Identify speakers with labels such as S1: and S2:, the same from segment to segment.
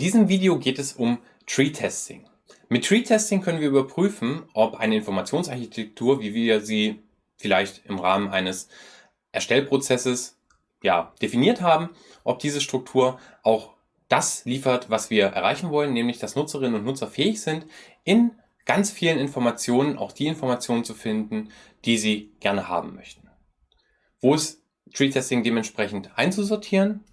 S1: diesem Video geht es um Tree Testing. Mit Tree Testing können wir überprüfen, ob eine Informationsarchitektur, wie wir sie vielleicht im Rahmen eines Erstellprozesses ja, definiert haben, ob diese Struktur auch das liefert, was wir erreichen wollen, nämlich dass Nutzerinnen und Nutzer fähig sind, in ganz vielen Informationen auch die Informationen zu finden, die sie gerne haben möchten. Wo ist Tree Testing dementsprechend einzusortieren?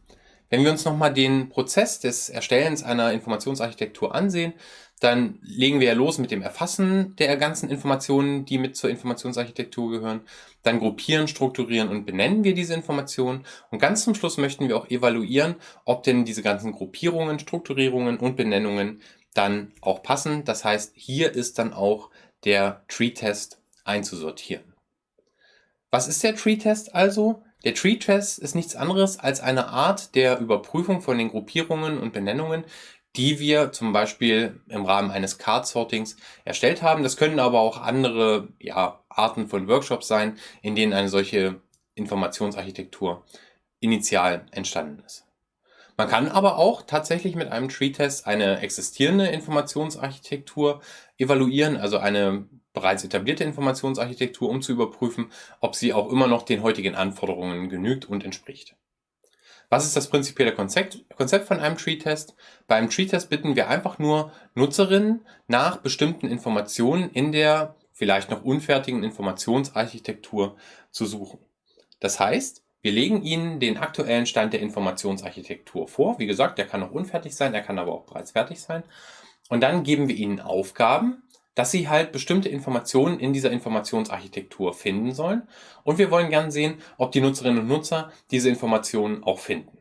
S1: Wenn wir uns nochmal den Prozess des Erstellens einer Informationsarchitektur ansehen, dann legen wir ja los mit dem Erfassen der ganzen Informationen, die mit zur Informationsarchitektur gehören. Dann gruppieren, strukturieren und benennen wir diese Informationen. Und ganz zum Schluss möchten wir auch evaluieren, ob denn diese ganzen Gruppierungen, Strukturierungen und Benennungen dann auch passen. Das heißt, hier ist dann auch der Tree-Test einzusortieren. Was ist der Tree-Test also? Der Tree-Test ist nichts anderes als eine Art der Überprüfung von den Gruppierungen und Benennungen, die wir zum Beispiel im Rahmen eines Card-Sortings erstellt haben. Das können aber auch andere ja, Arten von Workshops sein, in denen eine solche Informationsarchitektur initial entstanden ist. Man kann aber auch tatsächlich mit einem Tree-Test eine existierende Informationsarchitektur evaluieren, also eine bereits etablierte Informationsarchitektur, um zu überprüfen, ob sie auch immer noch den heutigen Anforderungen genügt und entspricht. Was ist das prinzipielle Konzept, Konzept von einem Tree-Test? Beim Tree-Test bitten wir einfach nur Nutzerinnen nach bestimmten Informationen in der vielleicht noch unfertigen Informationsarchitektur zu suchen. Das heißt, wir legen Ihnen den aktuellen Stand der Informationsarchitektur vor. Wie gesagt, der kann noch unfertig sein, er kann aber auch bereits fertig sein. Und dann geben wir Ihnen Aufgaben, dass Sie halt bestimmte Informationen in dieser Informationsarchitektur finden sollen. Und wir wollen gerne sehen, ob die Nutzerinnen und Nutzer diese Informationen auch finden.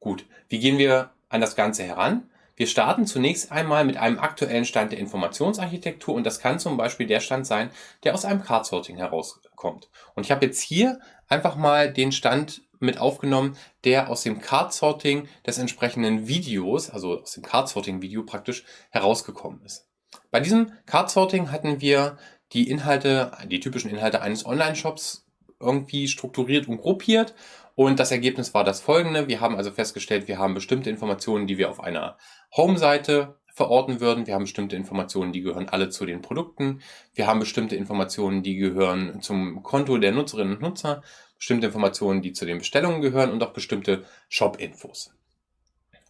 S1: Gut, wie gehen wir an das Ganze heran? Wir starten zunächst einmal mit einem aktuellen Stand der Informationsarchitektur und das kann zum Beispiel der Stand sein, der aus einem Card-Sorting herauskommt. Und ich habe jetzt hier einfach mal den Stand mit aufgenommen, der aus dem Card-Sorting des entsprechenden Videos, also aus dem Card-Sorting-Video praktisch, herausgekommen ist. Bei diesem Card-Sorting hatten wir die Inhalte, die typischen Inhalte eines Online-Shops irgendwie strukturiert und gruppiert. Und das Ergebnis war das folgende. Wir haben also festgestellt, wir haben bestimmte Informationen, die wir auf einer Home-Seite verorten würden. Wir haben bestimmte Informationen, die gehören alle zu den Produkten. Wir haben bestimmte Informationen, die gehören zum Konto der Nutzerinnen und Nutzer. Bestimmte Informationen, die zu den Bestellungen gehören und auch bestimmte Shop-Infos.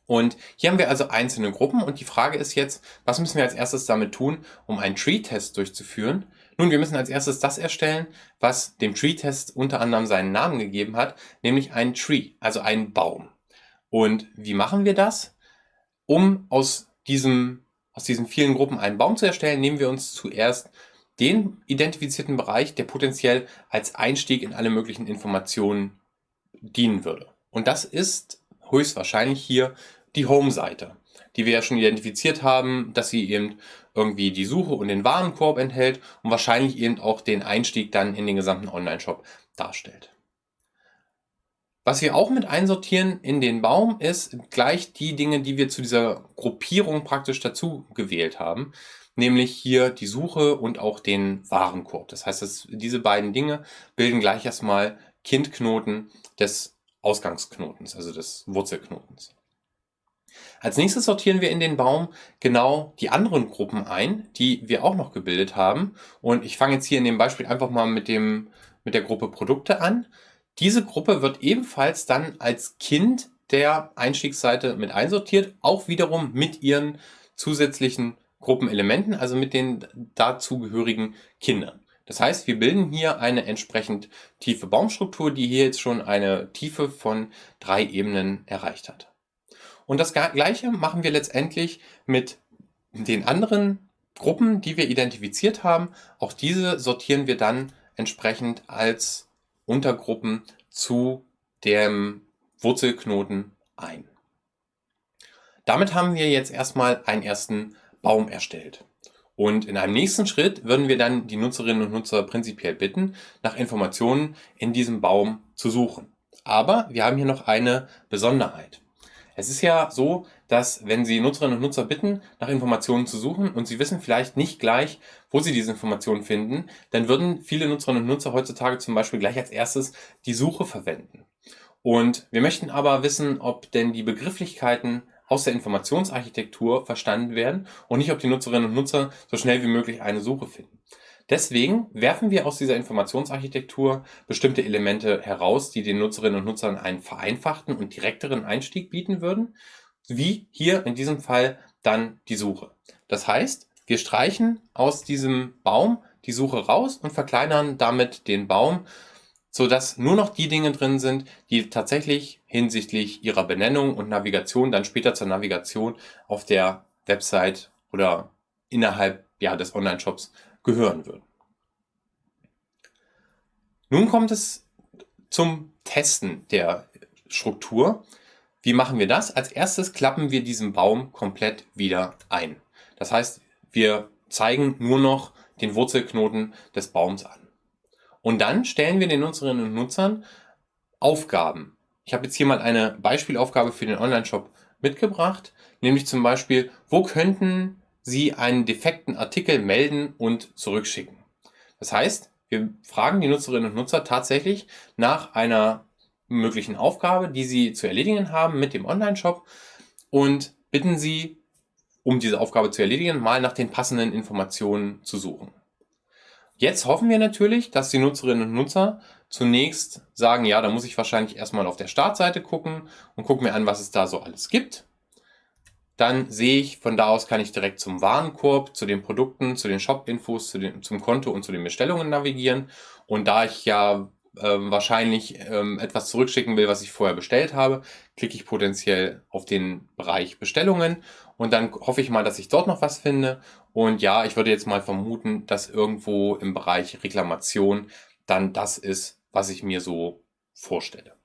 S1: Und hier haben wir also einzelne Gruppen und die Frage ist jetzt, was müssen wir als erstes damit tun, um einen Tree-Test durchzuführen? Nun, wir müssen als erstes das erstellen, was dem Tree-Test unter anderem seinen Namen gegeben hat, nämlich einen Tree, also einen Baum. Und wie machen wir das? Um aus, diesem, aus diesen vielen Gruppen einen Baum zu erstellen, nehmen wir uns zuerst den identifizierten Bereich, der potenziell als Einstieg in alle möglichen Informationen dienen würde. Und das ist höchstwahrscheinlich hier die Home-Seite, die wir ja schon identifiziert haben, dass sie eben irgendwie die Suche und den Warenkorb enthält und wahrscheinlich eben auch den Einstieg dann in den gesamten Online-Shop darstellt. Was wir auch mit einsortieren in den Baum ist gleich die Dinge, die wir zu dieser Gruppierung praktisch dazu gewählt haben, nämlich hier die Suche und auch den Warenkorb. Das heißt, dass diese beiden Dinge bilden gleich erstmal Kindknoten des Ausgangsknotens, also des Wurzelknotens. Als nächstes sortieren wir in den Baum genau die anderen Gruppen ein, die wir auch noch gebildet haben. Und ich fange jetzt hier in dem Beispiel einfach mal mit, dem, mit der Gruppe Produkte an. Diese Gruppe wird ebenfalls dann als Kind der Einstiegsseite mit einsortiert, auch wiederum mit ihren zusätzlichen Gruppenelementen, also mit den dazugehörigen Kindern. Das heißt, wir bilden hier eine entsprechend tiefe Baumstruktur, die hier jetzt schon eine Tiefe von drei Ebenen erreicht hat. Und das gleiche machen wir letztendlich mit den anderen Gruppen, die wir identifiziert haben. Auch diese sortieren wir dann entsprechend als Untergruppen zu dem Wurzelknoten ein. Damit haben wir jetzt erstmal einen ersten Baum erstellt. Und in einem nächsten Schritt würden wir dann die Nutzerinnen und Nutzer prinzipiell bitten, nach Informationen in diesem Baum zu suchen. Aber wir haben hier noch eine Besonderheit. Es ist ja so, dass wenn Sie Nutzerinnen und Nutzer bitten, nach Informationen zu suchen und Sie wissen vielleicht nicht gleich, wo Sie diese Informationen finden, dann würden viele Nutzerinnen und Nutzer heutzutage zum Beispiel gleich als erstes die Suche verwenden. Und wir möchten aber wissen, ob denn die Begrifflichkeiten aus der Informationsarchitektur verstanden werden und nicht, ob die Nutzerinnen und Nutzer so schnell wie möglich eine Suche finden. Deswegen werfen wir aus dieser Informationsarchitektur bestimmte Elemente heraus, die den Nutzerinnen und Nutzern einen vereinfachten und direkteren Einstieg bieten würden, wie hier in diesem Fall dann die Suche. Das heißt, wir streichen aus diesem Baum die Suche raus und verkleinern damit den Baum, sodass nur noch die Dinge drin sind, die tatsächlich hinsichtlich ihrer Benennung und Navigation dann später zur Navigation auf der Website oder innerhalb ja, des Online-Shops gehören würden. Nun kommt es zum Testen der Struktur. Wie machen wir das? Als erstes klappen wir diesen Baum komplett wieder ein. Das heißt, wir zeigen nur noch den Wurzelknoten des Baums an. Und dann stellen wir den Nutzerinnen und Nutzern Aufgaben. Ich habe jetzt hier mal eine Beispielaufgabe für den Online-Shop mitgebracht, nämlich zum Beispiel, wo könnten Sie einen defekten Artikel melden und zurückschicken. Das heißt, wir fragen die Nutzerinnen und Nutzer tatsächlich nach einer möglichen Aufgabe, die sie zu erledigen haben mit dem Online-Shop und bitten sie, um diese Aufgabe zu erledigen, mal nach den passenden Informationen zu suchen. Jetzt hoffen wir natürlich, dass die Nutzerinnen und Nutzer zunächst sagen, ja, da muss ich wahrscheinlich erstmal auf der Startseite gucken und gucke mir an, was es da so alles gibt dann sehe ich, von da aus kann ich direkt zum Warenkorb, zu den Produkten, zu den Shop-Infos, zu zum Konto und zu den Bestellungen navigieren. Und da ich ja ähm, wahrscheinlich ähm, etwas zurückschicken will, was ich vorher bestellt habe, klicke ich potenziell auf den Bereich Bestellungen und dann hoffe ich mal, dass ich dort noch was finde. Und ja, ich würde jetzt mal vermuten, dass irgendwo im Bereich Reklamation dann das ist, was ich mir so vorstelle.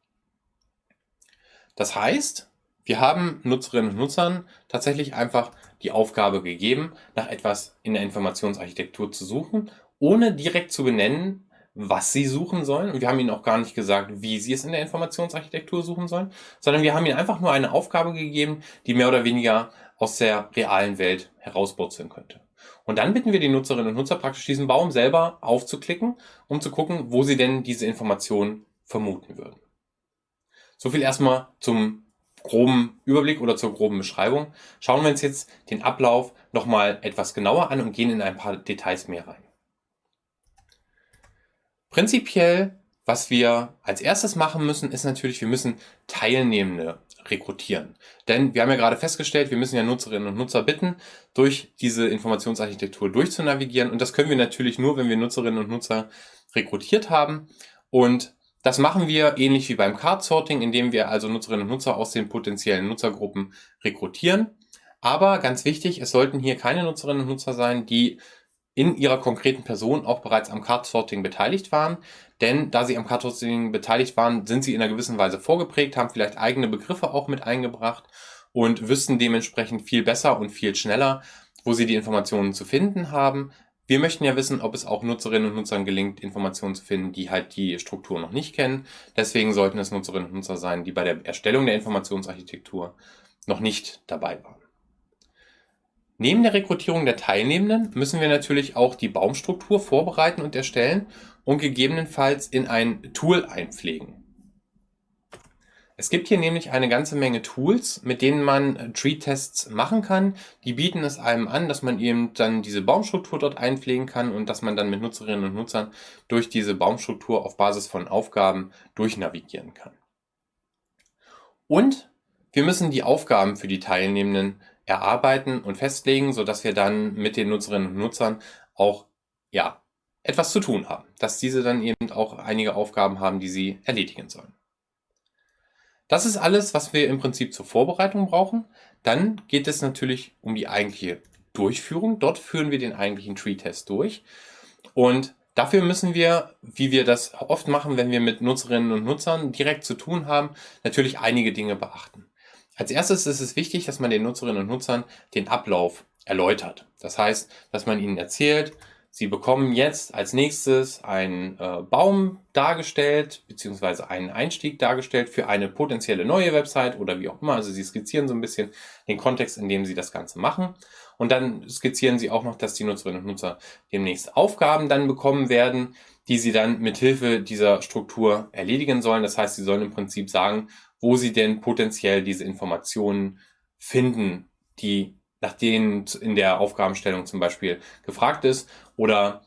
S1: Das heißt, wir haben Nutzerinnen und Nutzern tatsächlich einfach die Aufgabe gegeben, nach etwas in der Informationsarchitektur zu suchen, ohne direkt zu benennen, was sie suchen sollen. Und wir haben ihnen auch gar nicht gesagt, wie sie es in der Informationsarchitektur suchen sollen, sondern wir haben ihnen einfach nur eine Aufgabe gegeben, die mehr oder weniger aus der realen Welt herausburzeln könnte. Und dann bitten wir die Nutzerinnen und Nutzer praktisch diesen Baum selber aufzuklicken, um zu gucken, wo sie denn diese Informationen vermuten würden. So viel erstmal zum groben Überblick oder zur groben Beschreibung schauen wir uns jetzt den Ablauf nochmal etwas genauer an und gehen in ein paar Details mehr rein. Prinzipiell, was wir als erstes machen müssen, ist natürlich, wir müssen Teilnehmende rekrutieren. Denn wir haben ja gerade festgestellt, wir müssen ja Nutzerinnen und Nutzer bitten, durch diese Informationsarchitektur durchzunavigieren. Und das können wir natürlich nur, wenn wir Nutzerinnen und Nutzer rekrutiert haben. Und das machen wir ähnlich wie beim Card Sorting, indem wir also Nutzerinnen und Nutzer aus den potenziellen Nutzergruppen rekrutieren. Aber ganz wichtig, es sollten hier keine Nutzerinnen und Nutzer sein, die in ihrer konkreten Person auch bereits am Card Sorting beteiligt waren. Denn da sie am Card Sorting beteiligt waren, sind sie in einer gewissen Weise vorgeprägt, haben vielleicht eigene Begriffe auch mit eingebracht und wüssten dementsprechend viel besser und viel schneller, wo sie die Informationen zu finden haben, wir möchten ja wissen, ob es auch Nutzerinnen und Nutzern gelingt, Informationen zu finden, die halt die Struktur noch nicht kennen. Deswegen sollten es Nutzerinnen und Nutzer sein, die bei der Erstellung der Informationsarchitektur noch nicht dabei waren. Neben der Rekrutierung der Teilnehmenden müssen wir natürlich auch die Baumstruktur vorbereiten und erstellen und gegebenenfalls in ein Tool einpflegen. Es gibt hier nämlich eine ganze Menge Tools, mit denen man äh, Tree-Tests machen kann. Die bieten es einem an, dass man eben dann diese Baumstruktur dort einpflegen kann und dass man dann mit Nutzerinnen und Nutzern durch diese Baumstruktur auf Basis von Aufgaben durchnavigieren kann. Und wir müssen die Aufgaben für die Teilnehmenden erarbeiten und festlegen, sodass wir dann mit den Nutzerinnen und Nutzern auch ja, etwas zu tun haben. Dass diese dann eben auch einige Aufgaben haben, die sie erledigen sollen. Das ist alles, was wir im Prinzip zur Vorbereitung brauchen. Dann geht es natürlich um die eigentliche Durchführung. Dort führen wir den eigentlichen Tree-Test durch. Und dafür müssen wir, wie wir das oft machen, wenn wir mit Nutzerinnen und Nutzern direkt zu tun haben, natürlich einige Dinge beachten. Als erstes ist es wichtig, dass man den Nutzerinnen und Nutzern den Ablauf erläutert. Das heißt, dass man ihnen erzählt, Sie bekommen jetzt als nächstes einen äh, Baum dargestellt, beziehungsweise einen Einstieg dargestellt für eine potenzielle neue Website oder wie auch immer. Also Sie skizzieren so ein bisschen den Kontext, in dem Sie das Ganze machen. Und dann skizzieren Sie auch noch, dass die Nutzerinnen und Nutzer demnächst Aufgaben dann bekommen werden, die Sie dann mit Hilfe dieser Struktur erledigen sollen. Das heißt, Sie sollen im Prinzip sagen, wo Sie denn potenziell diese Informationen finden, die nach denen in der Aufgabenstellung zum Beispiel gefragt ist oder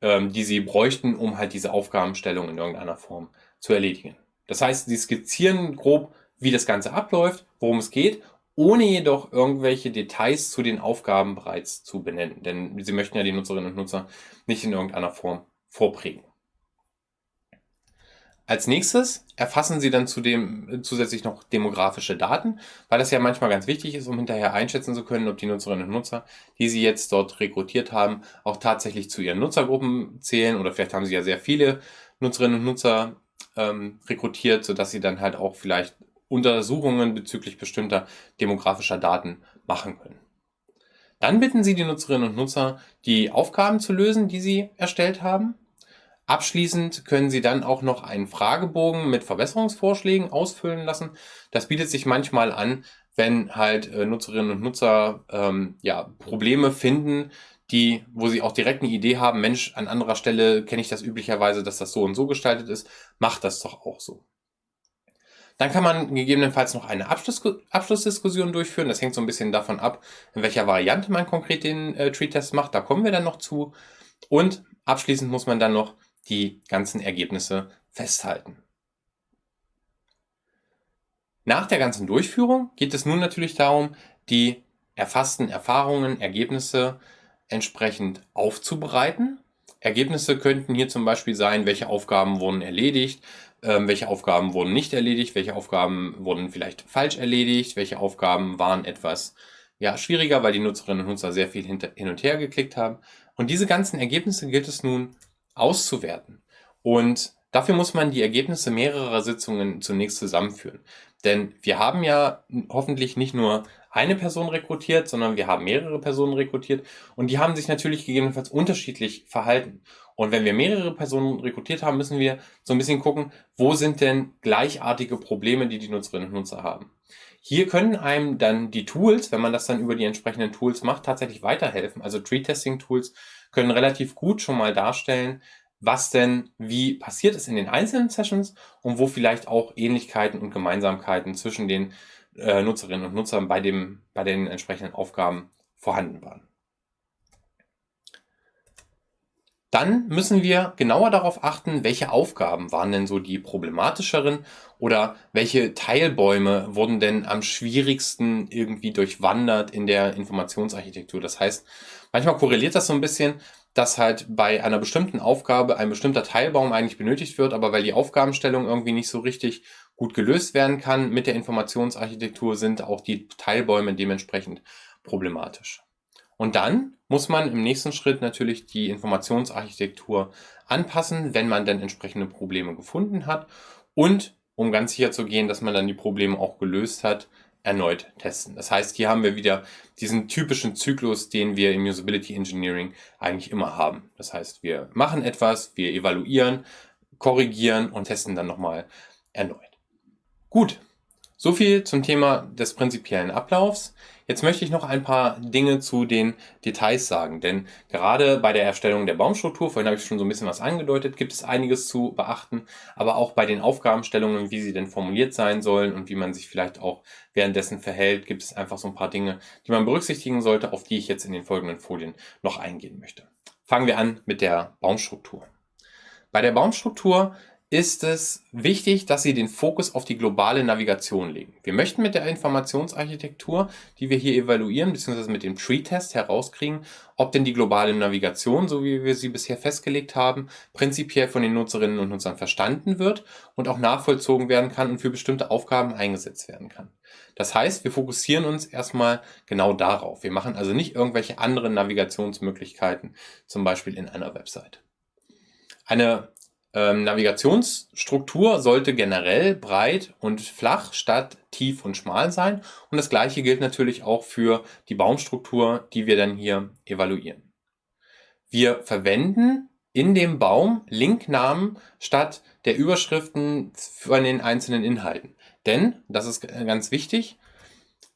S1: ähm, die sie bräuchten, um halt diese Aufgabenstellung in irgendeiner Form zu erledigen. Das heißt, sie skizzieren grob, wie das Ganze abläuft, worum es geht, ohne jedoch irgendwelche Details zu den Aufgaben bereits zu benennen. Denn sie möchten ja die Nutzerinnen und Nutzer nicht in irgendeiner Form vorprägen. Als nächstes erfassen Sie dann zudem zusätzlich noch demografische Daten, weil das ja manchmal ganz wichtig ist, um hinterher einschätzen zu können, ob die Nutzerinnen und Nutzer, die Sie jetzt dort rekrutiert haben, auch tatsächlich zu Ihren Nutzergruppen zählen oder vielleicht haben Sie ja sehr viele Nutzerinnen und Nutzer ähm, rekrutiert, sodass Sie dann halt auch vielleicht Untersuchungen bezüglich bestimmter demografischer Daten machen können. Dann bitten Sie die Nutzerinnen und Nutzer, die Aufgaben zu lösen, die Sie erstellt haben Abschließend können Sie dann auch noch einen Fragebogen mit Verbesserungsvorschlägen ausfüllen lassen. Das bietet sich manchmal an, wenn halt äh, Nutzerinnen und Nutzer ähm, ja, Probleme finden, die, wo sie auch direkt eine Idee haben, Mensch, an anderer Stelle kenne ich das üblicherweise, dass das so und so gestaltet ist, macht das doch auch so. Dann kann man gegebenenfalls noch eine Abschluss, Abschlussdiskussion durchführen. Das hängt so ein bisschen davon ab, in welcher Variante man konkret den äh, Tree-Test macht. Da kommen wir dann noch zu. Und abschließend muss man dann noch die ganzen Ergebnisse festhalten. Nach der ganzen Durchführung geht es nun natürlich darum, die erfassten Erfahrungen, Ergebnisse entsprechend aufzubereiten. Ergebnisse könnten hier zum Beispiel sein, welche Aufgaben wurden erledigt, ähm, welche Aufgaben wurden nicht erledigt, welche Aufgaben wurden vielleicht falsch erledigt, welche Aufgaben waren etwas ja, schwieriger, weil die Nutzerinnen und Nutzer sehr viel hin und her geklickt haben. Und diese ganzen Ergebnisse gilt es nun auszuwerten. Und dafür muss man die Ergebnisse mehrerer Sitzungen zunächst zusammenführen. Denn wir haben ja hoffentlich nicht nur eine Person rekrutiert, sondern wir haben mehrere Personen rekrutiert und die haben sich natürlich gegebenenfalls unterschiedlich verhalten. Und wenn wir mehrere Personen rekrutiert haben, müssen wir so ein bisschen gucken, wo sind denn gleichartige Probleme, die die Nutzerinnen und Nutzer haben. Hier können einem dann die Tools, wenn man das dann über die entsprechenden Tools macht, tatsächlich weiterhelfen. Also Tree-Testing-Tools können relativ gut schon mal darstellen, was denn wie passiert ist in den einzelnen Sessions und wo vielleicht auch Ähnlichkeiten und Gemeinsamkeiten zwischen den äh, Nutzerinnen und Nutzern bei, dem, bei den entsprechenden Aufgaben vorhanden waren. Dann müssen wir genauer darauf achten, welche Aufgaben waren denn so die problematischeren oder welche Teilbäume wurden denn am schwierigsten irgendwie durchwandert in der Informationsarchitektur. Das heißt, manchmal korreliert das so ein bisschen, dass halt bei einer bestimmten Aufgabe ein bestimmter Teilbaum eigentlich benötigt wird, aber weil die Aufgabenstellung irgendwie nicht so richtig gut gelöst werden kann mit der Informationsarchitektur, sind auch die Teilbäume dementsprechend problematisch. Und dann muss man im nächsten Schritt natürlich die Informationsarchitektur anpassen, wenn man dann entsprechende Probleme gefunden hat und um ganz sicher zu gehen, dass man dann die Probleme auch gelöst hat, erneut testen. Das heißt, hier haben wir wieder diesen typischen Zyklus, den wir im Usability Engineering eigentlich immer haben. Das heißt, wir machen etwas, wir evaluieren, korrigieren und testen dann nochmal erneut. Gut, so viel zum Thema des prinzipiellen Ablaufs. Jetzt möchte ich noch ein paar Dinge zu den Details sagen, denn gerade bei der Erstellung der Baumstruktur, vorhin habe ich schon so ein bisschen was angedeutet, gibt es einiges zu beachten, aber auch bei den Aufgabenstellungen, wie sie denn formuliert sein sollen und wie man sich vielleicht auch währenddessen verhält, gibt es einfach so ein paar Dinge, die man berücksichtigen sollte, auf die ich jetzt in den folgenden Folien noch eingehen möchte. Fangen wir an mit der Baumstruktur. Bei der Baumstruktur ist es wichtig, dass Sie den Fokus auf die globale Navigation legen. Wir möchten mit der Informationsarchitektur, die wir hier evaluieren, beziehungsweise mit dem Tree-Test herauskriegen, ob denn die globale Navigation, so wie wir sie bisher festgelegt haben, prinzipiell von den Nutzerinnen und Nutzern verstanden wird und auch nachvollzogen werden kann und für bestimmte Aufgaben eingesetzt werden kann. Das heißt, wir fokussieren uns erstmal genau darauf. Wir machen also nicht irgendwelche anderen Navigationsmöglichkeiten, zum Beispiel in einer Website. Eine ähm, Navigationsstruktur sollte generell breit und flach statt tief und schmal sein. Und das gleiche gilt natürlich auch für die Baumstruktur, die wir dann hier evaluieren. Wir verwenden in dem Baum Linknamen statt der Überschriften von den einzelnen Inhalten. Denn, das ist ganz wichtig,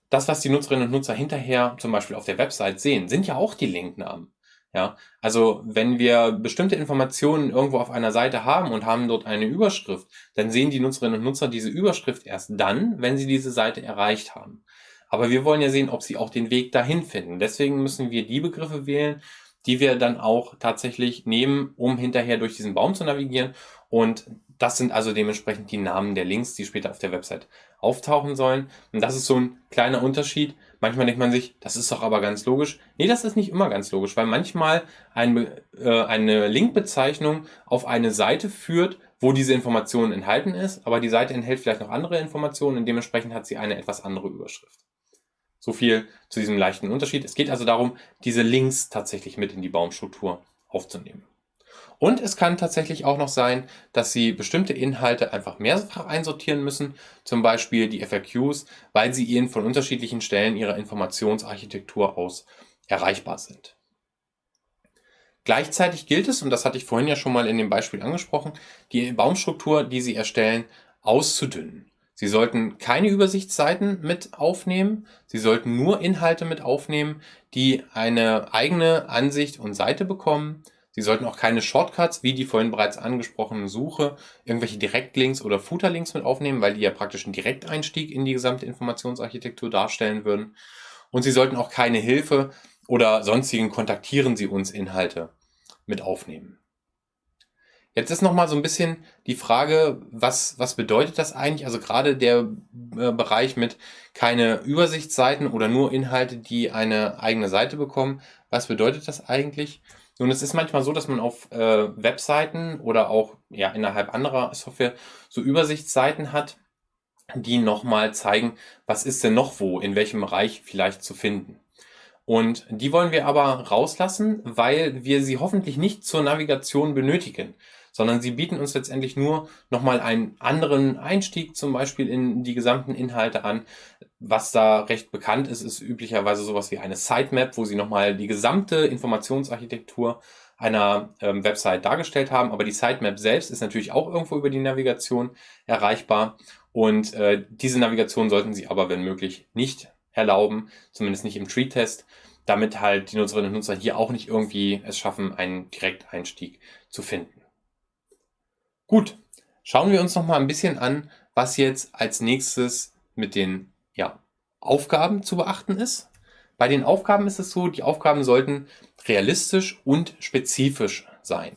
S1: das, was die Nutzerinnen und Nutzer hinterher zum Beispiel auf der Website sehen, sind ja auch die Linknamen. Ja, also wenn wir bestimmte Informationen irgendwo auf einer Seite haben und haben dort eine Überschrift, dann sehen die Nutzerinnen und Nutzer diese Überschrift erst dann, wenn sie diese Seite erreicht haben. Aber wir wollen ja sehen, ob sie auch den Weg dahin finden. Deswegen müssen wir die Begriffe wählen, die wir dann auch tatsächlich nehmen, um hinterher durch diesen Baum zu navigieren. Und das sind also dementsprechend die Namen der Links, die später auf der Website auftauchen sollen. Und das ist so ein kleiner Unterschied. Manchmal denkt man sich, das ist doch aber ganz logisch. Nee, das ist nicht immer ganz logisch, weil manchmal ein, äh, eine Linkbezeichnung auf eine Seite führt, wo diese Information enthalten ist, aber die Seite enthält vielleicht noch andere Informationen und dementsprechend hat sie eine etwas andere Überschrift. So viel zu diesem leichten Unterschied. Es geht also darum, diese Links tatsächlich mit in die Baumstruktur aufzunehmen. Und es kann tatsächlich auch noch sein, dass Sie bestimmte Inhalte einfach mehrfach einsortieren müssen, zum Beispiel die FAQs, weil sie Ihnen von unterschiedlichen Stellen Ihrer Informationsarchitektur aus erreichbar sind. Gleichzeitig gilt es, und das hatte ich vorhin ja schon mal in dem Beispiel angesprochen, die Baumstruktur, die Sie erstellen, auszudünnen. Sie sollten keine Übersichtsseiten mit aufnehmen. Sie sollten nur Inhalte mit aufnehmen, die eine eigene Ansicht und Seite bekommen. Sie sollten auch keine Shortcuts, wie die vorhin bereits angesprochene Suche, irgendwelche Direktlinks oder Footerlinks mit aufnehmen, weil die ja praktisch einen Direkteinstieg in die gesamte Informationsarchitektur darstellen würden. Und Sie sollten auch keine Hilfe oder sonstigen Kontaktieren Sie uns Inhalte mit aufnehmen. Jetzt ist nochmal so ein bisschen die Frage, was, was bedeutet das eigentlich? Also gerade der äh, Bereich mit keine Übersichtsseiten oder nur Inhalte, die eine eigene Seite bekommen. Was bedeutet das eigentlich? Nun, es ist manchmal so, dass man auf äh, Webseiten oder auch ja, innerhalb anderer Software so Übersichtsseiten hat, die nochmal zeigen, was ist denn noch wo, in welchem Bereich vielleicht zu finden. Und die wollen wir aber rauslassen, weil wir sie hoffentlich nicht zur Navigation benötigen sondern sie bieten uns letztendlich nur nochmal einen anderen Einstieg zum Beispiel in die gesamten Inhalte an. Was da recht bekannt ist, ist üblicherweise sowas wie eine Sitemap, wo sie nochmal die gesamte Informationsarchitektur einer ähm, Website dargestellt haben. Aber die Sitemap selbst ist natürlich auch irgendwo über die Navigation erreichbar. Und äh, diese Navigation sollten Sie aber, wenn möglich, nicht erlauben, zumindest nicht im Tree-Test, damit halt die Nutzerinnen und Nutzer hier auch nicht irgendwie es schaffen, einen Direkteinstieg zu finden. Gut, schauen wir uns noch mal ein bisschen an, was jetzt als nächstes mit den ja, Aufgaben zu beachten ist. Bei den Aufgaben ist es so, die Aufgaben sollten realistisch und spezifisch sein.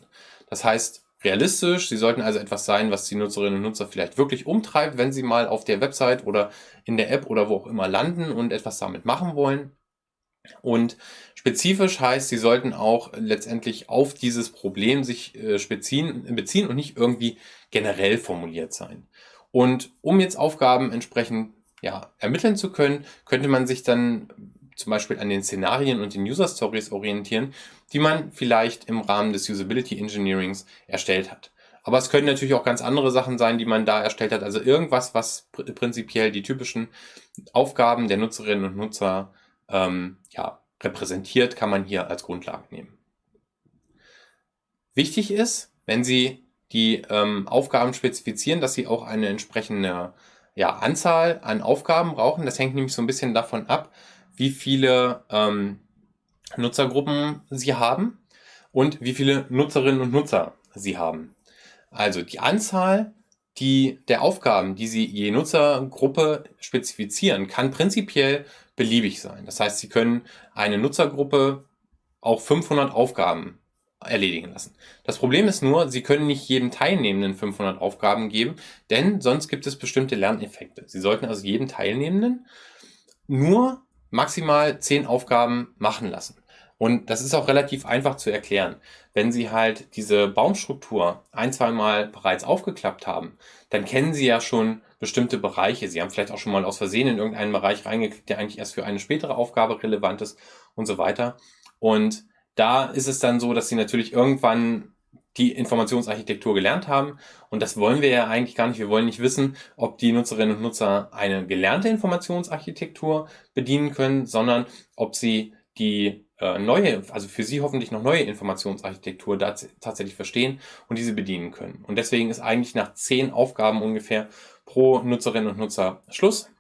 S1: Das heißt, realistisch, sie sollten also etwas sein, was die Nutzerinnen und Nutzer vielleicht wirklich umtreibt, wenn sie mal auf der Website oder in der App oder wo auch immer landen und etwas damit machen wollen. Und spezifisch heißt, Sie sollten auch letztendlich auf dieses Problem sich äh, beziehen, und nicht irgendwie generell formuliert sein. Und um jetzt Aufgaben entsprechend ja, ermitteln zu können, könnte man sich dann zum Beispiel an den Szenarien und den User Stories orientieren, die man vielleicht im Rahmen des Usability Engineerings erstellt hat. Aber es können natürlich auch ganz andere Sachen sein, die man da erstellt hat. Also irgendwas, was pr prinzipiell die typischen Aufgaben der Nutzerinnen und Nutzer ähm, ja, repräsentiert, kann man hier als Grundlage nehmen. Wichtig ist, wenn Sie die ähm, Aufgaben spezifizieren, dass Sie auch eine entsprechende ja, Anzahl an Aufgaben brauchen. Das hängt nämlich so ein bisschen davon ab, wie viele ähm, Nutzergruppen Sie haben und wie viele Nutzerinnen und Nutzer Sie haben. Also die Anzahl die, der Aufgaben, die Sie je Nutzergruppe spezifizieren, kann prinzipiell beliebig sein. Das heißt, Sie können eine Nutzergruppe auch 500 Aufgaben erledigen lassen. Das Problem ist nur, Sie können nicht jedem Teilnehmenden 500 Aufgaben geben, denn sonst gibt es bestimmte Lerneffekte. Sie sollten also jedem Teilnehmenden nur maximal 10 Aufgaben machen lassen. Und das ist auch relativ einfach zu erklären. Wenn Sie halt diese Baumstruktur ein, zwei Mal bereits aufgeklappt haben, dann kennen Sie ja schon bestimmte Bereiche. Sie haben vielleicht auch schon mal aus Versehen in irgendeinen Bereich reingeklickt, der eigentlich erst für eine spätere Aufgabe relevant ist und so weiter. Und da ist es dann so, dass Sie natürlich irgendwann die Informationsarchitektur gelernt haben. Und das wollen wir ja eigentlich gar nicht. Wir wollen nicht wissen, ob die Nutzerinnen und Nutzer eine gelernte Informationsarchitektur bedienen können, sondern ob sie die äh, neue, also für Sie hoffentlich noch neue Informationsarchitektur tatsächlich verstehen und diese bedienen können. Und deswegen ist eigentlich nach zehn Aufgaben ungefähr pro Nutzerin und Nutzer Schluss.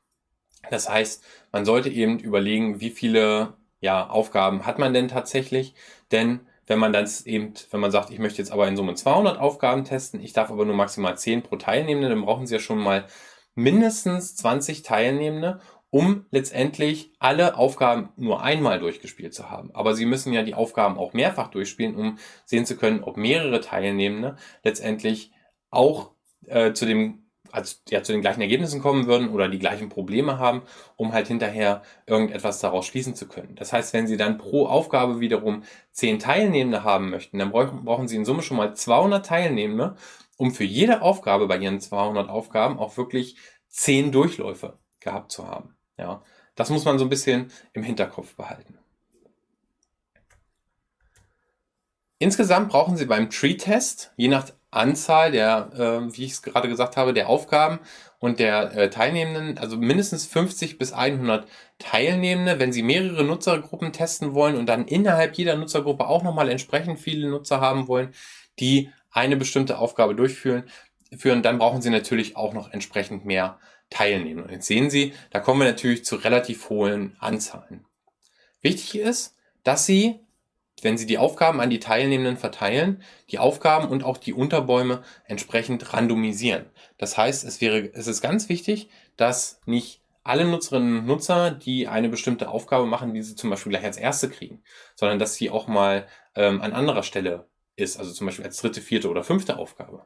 S1: Das heißt, man sollte eben überlegen, wie viele ja, Aufgaben hat man denn tatsächlich, denn wenn man dann eben, wenn man sagt, ich möchte jetzt aber in Summe 200 Aufgaben testen, ich darf aber nur maximal 10 pro Teilnehmende, dann brauchen Sie ja schon mal mindestens 20 Teilnehmende, um letztendlich alle Aufgaben nur einmal durchgespielt zu haben. Aber Sie müssen ja die Aufgaben auch mehrfach durchspielen, um sehen zu können, ob mehrere Teilnehmende letztendlich auch äh, zu dem also ja, zu den gleichen Ergebnissen kommen würden oder die gleichen Probleme haben, um halt hinterher irgendetwas daraus schließen zu können. Das heißt, wenn Sie dann pro Aufgabe wiederum zehn Teilnehmende haben möchten, dann brauchen Sie in Summe schon mal 200 Teilnehmende, um für jede Aufgabe bei Ihren 200 Aufgaben auch wirklich zehn Durchläufe gehabt zu haben. Ja, das muss man so ein bisschen im Hinterkopf behalten. Insgesamt brauchen Sie beim Tree-Test, je nach Anzahl der, äh, wie ich es gerade gesagt habe, der Aufgaben und der äh, Teilnehmenden, also mindestens 50 bis 100 Teilnehmende, wenn Sie mehrere Nutzergruppen testen wollen und dann innerhalb jeder Nutzergruppe auch nochmal entsprechend viele Nutzer haben wollen, die eine bestimmte Aufgabe durchführen, führen, dann brauchen Sie natürlich auch noch entsprechend mehr teilnehmen. Und jetzt sehen Sie, da kommen wir natürlich zu relativ hohen Anzahlen. Wichtig ist, dass Sie, wenn Sie die Aufgaben an die Teilnehmenden verteilen, die Aufgaben und auch die Unterbäume entsprechend randomisieren. Das heißt, es, wäre, es ist ganz wichtig, dass nicht alle Nutzerinnen und Nutzer, die eine bestimmte Aufgabe machen, die sie zum Beispiel gleich als erste kriegen, sondern dass sie auch mal ähm, an anderer Stelle ist, also zum Beispiel als dritte, vierte oder fünfte Aufgabe.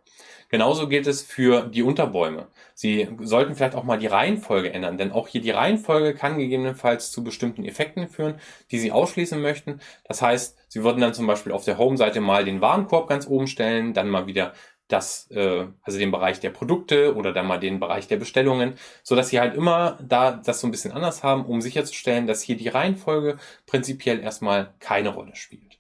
S1: Genauso gilt es für die Unterbäume. Sie sollten vielleicht auch mal die Reihenfolge ändern, denn auch hier die Reihenfolge kann gegebenenfalls zu bestimmten Effekten führen, die Sie ausschließen möchten. Das heißt, Sie würden dann zum Beispiel auf der Home-Seite mal den Warenkorb ganz oben stellen, dann mal wieder das, äh, also den Bereich der Produkte oder dann mal den Bereich der Bestellungen, so dass Sie halt immer da das so ein bisschen anders haben, um sicherzustellen, dass hier die Reihenfolge prinzipiell erstmal keine Rolle spielt.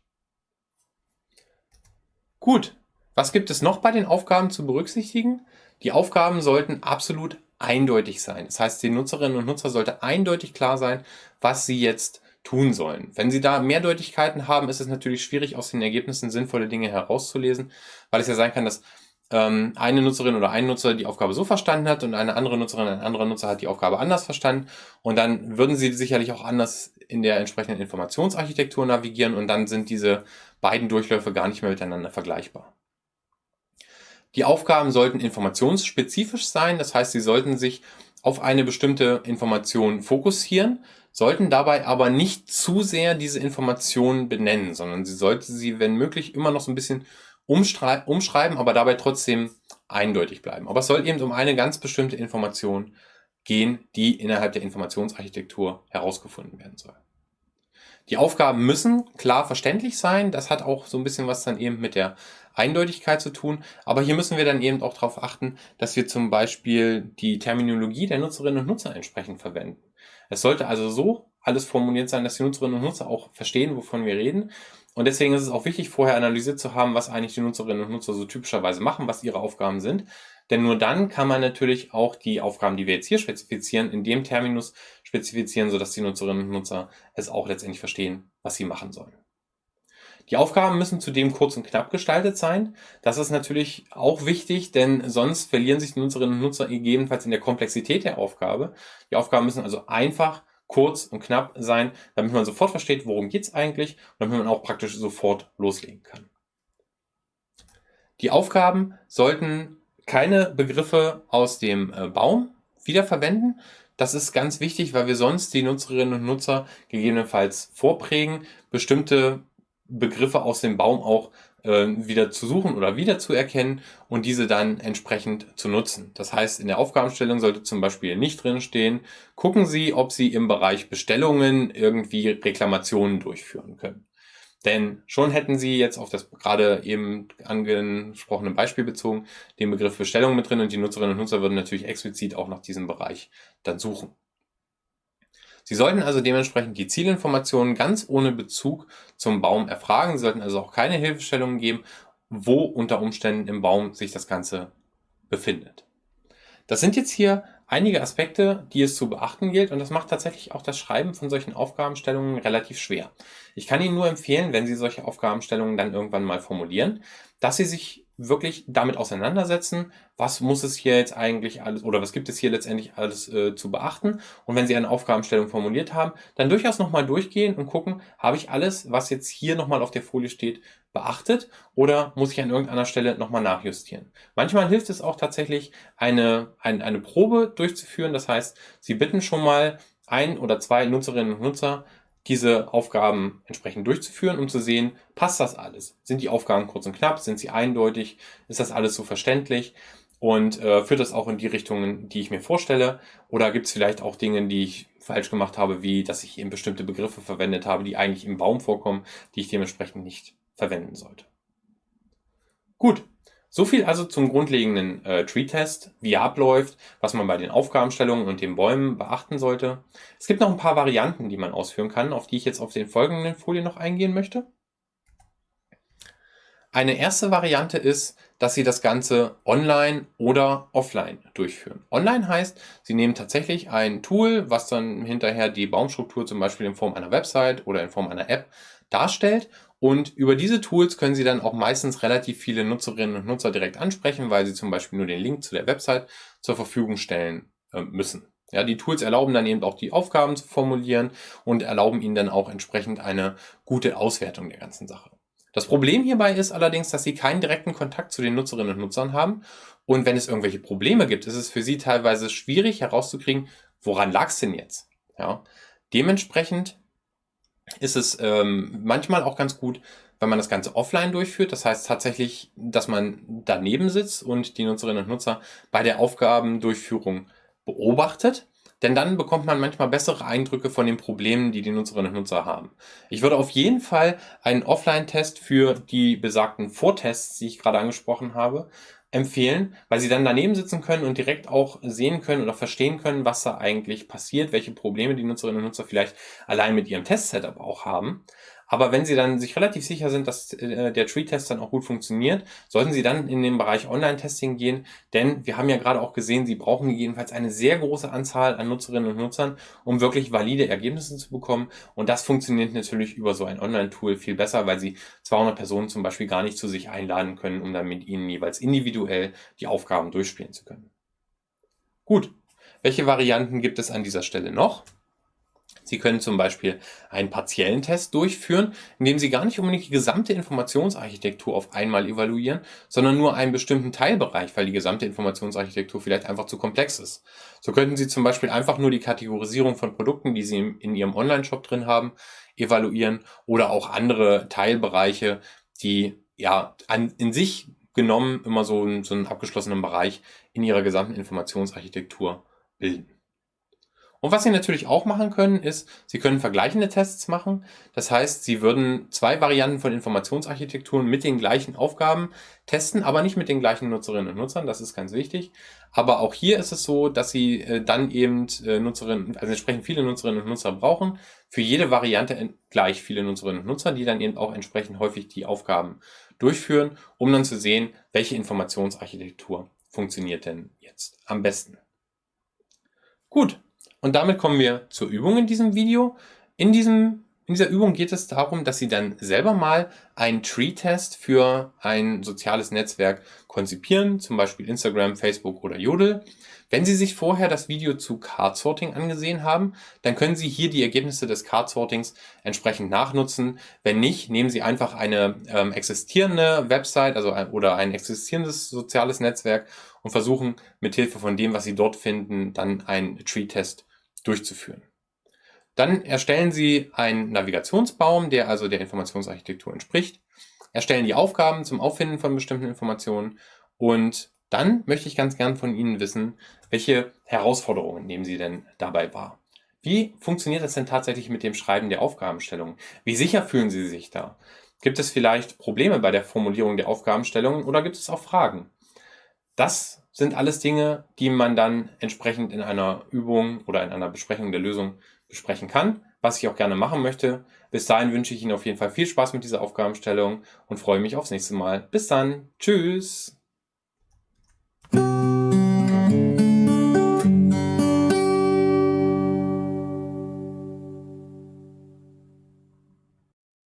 S1: Gut, was gibt es noch bei den Aufgaben zu berücksichtigen? Die Aufgaben sollten absolut eindeutig sein. Das heißt, den Nutzerinnen und Nutzer sollte eindeutig klar sein, was sie jetzt tun sollen. Wenn Sie da Mehrdeutigkeiten haben, ist es natürlich schwierig, aus den Ergebnissen sinnvolle Dinge herauszulesen, weil es ja sein kann, dass ähm, eine Nutzerin oder ein Nutzer die Aufgabe so verstanden hat und eine andere Nutzerin, ein anderer Nutzer hat die Aufgabe anders verstanden. Und dann würden Sie sicherlich auch anders in der entsprechenden Informationsarchitektur navigieren und dann sind diese beiden Durchläufe gar nicht mehr miteinander vergleichbar. Die Aufgaben sollten informationsspezifisch sein, das heißt, sie sollten sich auf eine bestimmte Information fokussieren, sollten dabei aber nicht zu sehr diese Information benennen, sondern sie sollten sie, wenn möglich, immer noch so ein bisschen umschreiben, aber dabei trotzdem eindeutig bleiben. Aber es soll eben um eine ganz bestimmte Information gehen, die innerhalb der Informationsarchitektur herausgefunden werden soll. Die Aufgaben müssen klar verständlich sein. Das hat auch so ein bisschen was dann eben mit der Eindeutigkeit zu tun. Aber hier müssen wir dann eben auch darauf achten, dass wir zum Beispiel die Terminologie der Nutzerinnen und Nutzer entsprechend verwenden. Es sollte also so alles formuliert sein, dass die Nutzerinnen und Nutzer auch verstehen, wovon wir reden. Und deswegen ist es auch wichtig, vorher analysiert zu haben, was eigentlich die Nutzerinnen und Nutzer so typischerweise machen, was ihre Aufgaben sind. Denn nur dann kann man natürlich auch die Aufgaben, die wir jetzt hier spezifizieren, in dem Terminus spezifizieren, sodass die Nutzerinnen und Nutzer es auch letztendlich verstehen, was sie machen sollen. Die Aufgaben müssen zudem kurz und knapp gestaltet sein. Das ist natürlich auch wichtig, denn sonst verlieren sich die Nutzerinnen und Nutzer gegebenenfalls in der Komplexität der Aufgabe. Die Aufgaben müssen also einfach, kurz und knapp sein, damit man sofort versteht, worum geht es eigentlich und damit man auch praktisch sofort loslegen kann. Die Aufgaben sollten keine Begriffe aus dem äh, Baum wiederverwenden. Das ist ganz wichtig, weil wir sonst die Nutzerinnen und Nutzer gegebenenfalls vorprägen, bestimmte Begriffe aus dem Baum auch äh, wieder zu suchen oder wieder zu erkennen und diese dann entsprechend zu nutzen. Das heißt, in der Aufgabenstellung sollte zum Beispiel nicht drin stehen, gucken Sie, ob Sie im Bereich Bestellungen irgendwie Reklamationen durchführen können. Denn schon hätten Sie jetzt auf das gerade eben angesprochene Beispiel bezogen den Begriff Bestellung mit drin und die Nutzerinnen und Nutzer würden natürlich explizit auch nach diesem Bereich dann suchen. Sie sollten also dementsprechend die Zielinformationen ganz ohne Bezug zum Baum erfragen. Sie sollten also auch keine Hilfestellungen geben, wo unter Umständen im Baum sich das Ganze befindet. Das sind jetzt hier einige Aspekte, die es zu beachten gilt und das macht tatsächlich auch das Schreiben von solchen Aufgabenstellungen relativ schwer. Ich kann Ihnen nur empfehlen, wenn Sie solche Aufgabenstellungen dann irgendwann mal formulieren, dass Sie sich wirklich damit auseinandersetzen, was muss es hier jetzt eigentlich alles oder was gibt es hier letztendlich alles äh, zu beachten. Und wenn Sie eine Aufgabenstellung formuliert haben, dann durchaus nochmal durchgehen und gucken, habe ich alles, was jetzt hier nochmal auf der Folie steht, beachtet oder muss ich an irgendeiner Stelle nochmal nachjustieren. Manchmal hilft es auch tatsächlich, eine, eine, eine Probe durchzuführen. Das heißt, Sie bitten schon mal ein oder zwei Nutzerinnen und Nutzer diese Aufgaben entsprechend durchzuführen, um zu sehen, passt das alles? Sind die Aufgaben kurz und knapp? Sind sie eindeutig? Ist das alles so verständlich? Und äh, führt das auch in die Richtungen, die ich mir vorstelle? Oder gibt es vielleicht auch Dinge, die ich falsch gemacht habe, wie dass ich eben bestimmte Begriffe verwendet habe, die eigentlich im Baum vorkommen, die ich dementsprechend nicht verwenden sollte? Gut, so viel also zum grundlegenden äh, Tree-Test, wie er abläuft, was man bei den Aufgabenstellungen und den Bäumen beachten sollte. Es gibt noch ein paar Varianten, die man ausführen kann, auf die ich jetzt auf den folgenden Folien noch eingehen möchte. Eine erste Variante ist, dass Sie das Ganze online oder offline durchführen. Online heißt, Sie nehmen tatsächlich ein Tool, was dann hinterher die Baumstruktur zum Beispiel in Form einer Website oder in Form einer App darstellt und über diese Tools können Sie dann auch meistens relativ viele Nutzerinnen und Nutzer direkt ansprechen, weil Sie zum Beispiel nur den Link zu der Website zur Verfügung stellen äh, müssen. Ja, die Tools erlauben dann eben auch die Aufgaben zu formulieren und erlauben Ihnen dann auch entsprechend eine gute Auswertung der ganzen Sache. Das Problem hierbei ist allerdings, dass Sie keinen direkten Kontakt zu den Nutzerinnen und Nutzern haben und wenn es irgendwelche Probleme gibt, ist es für Sie teilweise schwierig herauszukriegen, woran lag es denn jetzt? Ja, dementsprechend ist es ähm, manchmal auch ganz gut, wenn man das Ganze offline durchführt. Das heißt tatsächlich, dass man daneben sitzt und die Nutzerinnen und Nutzer bei der Aufgabendurchführung beobachtet. Denn dann bekommt man manchmal bessere Eindrücke von den Problemen, die die Nutzerinnen und Nutzer haben. Ich würde auf jeden Fall einen Offline-Test für die besagten Vortests, die ich gerade angesprochen habe, empfehlen, weil sie dann daneben sitzen können und direkt auch sehen können oder verstehen können, was da eigentlich passiert, welche Probleme die Nutzerinnen und Nutzer vielleicht allein mit ihrem Test-Setup auch haben. Aber wenn Sie dann sich relativ sicher sind, dass äh, der Tree-Test dann auch gut funktioniert, sollten Sie dann in den Bereich Online-Testing gehen, denn wir haben ja gerade auch gesehen, Sie brauchen jedenfalls eine sehr große Anzahl an Nutzerinnen und Nutzern, um wirklich valide Ergebnisse zu bekommen. Und das funktioniert natürlich über so ein Online-Tool viel besser, weil Sie 200 Personen zum Beispiel gar nicht zu sich einladen können, um dann mit Ihnen jeweils individuell die Aufgaben durchspielen zu können. Gut, welche Varianten gibt es an dieser Stelle noch? Sie können zum Beispiel einen partiellen Test durchführen, indem Sie gar nicht unbedingt die gesamte Informationsarchitektur auf einmal evaluieren, sondern nur einen bestimmten Teilbereich, weil die gesamte Informationsarchitektur vielleicht einfach zu komplex ist. So könnten Sie zum Beispiel einfach nur die Kategorisierung von Produkten, die Sie in Ihrem Online-Shop drin haben, evaluieren oder auch andere Teilbereiche, die ja an, in sich genommen immer so, so einen abgeschlossenen Bereich in Ihrer gesamten Informationsarchitektur bilden. Und was Sie natürlich auch machen können, ist, Sie können vergleichende Tests machen. Das heißt, Sie würden zwei Varianten von Informationsarchitekturen mit den gleichen Aufgaben testen, aber nicht mit den gleichen Nutzerinnen und Nutzern. Das ist ganz wichtig. Aber auch hier ist es so, dass Sie äh, dann eben äh, Nutzerinnen, also entsprechend viele Nutzerinnen und Nutzer brauchen. Für jede Variante gleich viele Nutzerinnen und Nutzer, die dann eben auch entsprechend häufig die Aufgaben durchführen, um dann zu sehen, welche Informationsarchitektur funktioniert denn jetzt am besten. Gut, und damit kommen wir zur Übung in diesem Video. In, diesem, in dieser Übung geht es darum, dass Sie dann selber mal einen Tree-Test für ein soziales Netzwerk konzipieren, zum Beispiel Instagram, Facebook oder Jodel. Wenn Sie sich vorher das Video zu Card Sorting angesehen haben, dann können Sie hier die Ergebnisse des Card Sortings entsprechend nachnutzen. Wenn nicht, nehmen Sie einfach eine ähm, existierende Website also ein, oder ein existierendes soziales Netzwerk und versuchen mithilfe von dem, was Sie dort finden, dann einen Tree-Test durchzuführen. Dann erstellen Sie einen Navigationsbaum, der also der Informationsarchitektur entspricht, erstellen die Aufgaben zum Auffinden von bestimmten Informationen und dann möchte ich ganz gern von Ihnen wissen, welche Herausforderungen nehmen Sie denn dabei wahr? Wie funktioniert das denn tatsächlich mit dem Schreiben der Aufgabenstellungen? Wie sicher fühlen Sie sich da? Gibt es vielleicht Probleme bei der Formulierung der Aufgabenstellungen oder gibt es auch Fragen? Das sind alles Dinge, die man dann entsprechend in einer Übung oder in einer Besprechung der Lösung besprechen kann, was ich auch gerne machen möchte. Bis dahin wünsche ich Ihnen auf jeden Fall viel Spaß mit dieser Aufgabenstellung und freue mich aufs nächste Mal. Bis dann. Tschüss.